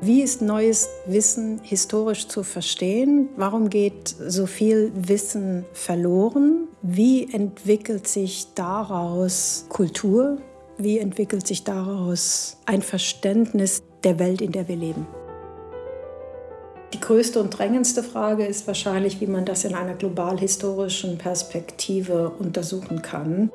Wie ist neues Wissen historisch zu verstehen? Warum geht so viel Wissen verloren? Wie entwickelt sich daraus Kultur? Wie entwickelt sich daraus ein Verständnis der Welt, in der wir leben? Die größte und drängendste Frage ist wahrscheinlich, wie man das in einer global-historischen Perspektive untersuchen kann.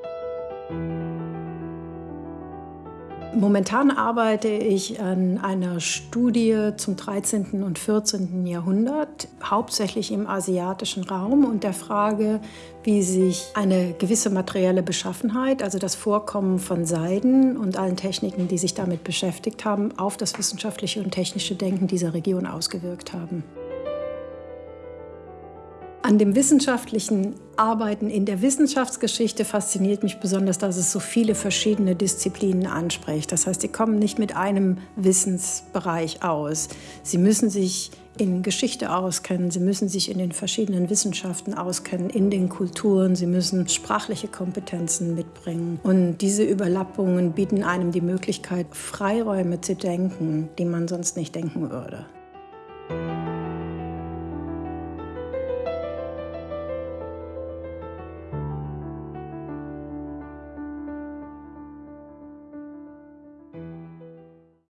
Momentan arbeite ich an einer Studie zum 13. und 14. Jahrhundert, hauptsächlich im asiatischen Raum und der Frage, wie sich eine gewisse materielle Beschaffenheit, also das Vorkommen von Seiden und allen Techniken, die sich damit beschäftigt haben, auf das wissenschaftliche und technische Denken dieser Region ausgewirkt haben. An dem wissenschaftlichen Arbeiten in der Wissenschaftsgeschichte fasziniert mich besonders, dass es so viele verschiedene Disziplinen anspricht. Das heißt, sie kommen nicht mit einem Wissensbereich aus. Sie müssen sich in Geschichte auskennen, sie müssen sich in den verschiedenen Wissenschaften auskennen, in den Kulturen, sie müssen sprachliche Kompetenzen mitbringen. Und diese Überlappungen bieten einem die Möglichkeit, Freiräume zu denken, die man sonst nicht denken würde.